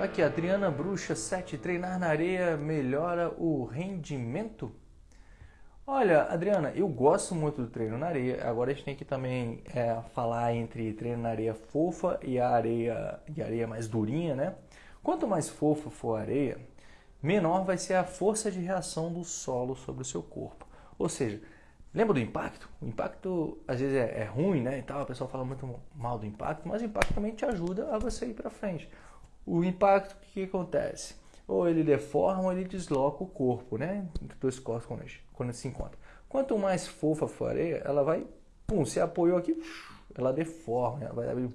Aqui, Adriana Bruxa 7, treinar na areia melhora o rendimento? Olha, Adriana, eu gosto muito do treino na areia. Agora a gente tem que também é, falar entre treino na areia fofa e a areia, e areia mais durinha, né? Quanto mais fofa for a areia, menor vai ser a força de reação do solo sobre o seu corpo. Ou seja, lembra do impacto? O impacto às vezes é, é ruim, né? E tal, a pessoa fala muito mal do impacto, mas o impacto também te ajuda a você ir para frente. O impacto, o que acontece? ou ele deforma ou ele desloca o corpo, né? Dois corpos quando, quando se encontram. Quanto mais fofa for a areia, ela vai, pum, se apoiou aqui, ela deforma, ela vai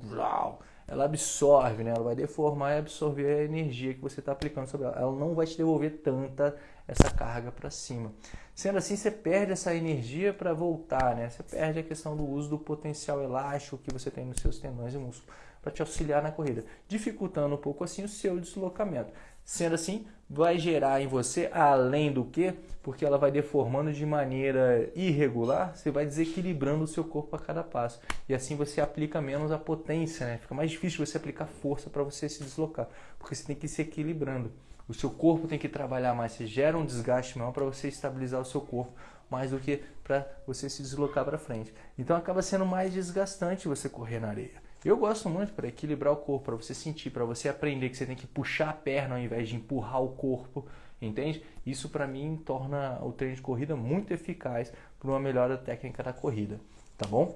ela absorve, né? Ela vai deformar e absorver a energia que você está aplicando sobre ela. Ela não vai te devolver tanta essa carga para cima. Sendo assim, você perde essa energia para voltar, né? Você perde a questão do uso do potencial elástico que você tem nos seus tendões e músculos para te auxiliar na corrida, dificultando um pouco assim o seu deslocamento. Sendo assim, vai gerar em você, além do que, porque ela vai deformando de maneira irregular, você vai desequilibrando o seu corpo a cada passo. E assim você aplica menos a potência, né? Fica mais difícil você aplicar força para você se deslocar, porque você tem que ir se equilibrando. O seu corpo tem que trabalhar mais, você gera um desgaste maior para você estabilizar o seu corpo, mais do que para você se deslocar para frente. Então acaba sendo mais desgastante você correr na areia. Eu gosto muito para equilibrar o corpo, para você sentir, para você aprender que você tem que puxar a perna ao invés de empurrar o corpo, entende? Isso para mim torna o treino de corrida muito eficaz para uma melhora técnica da corrida, tá bom?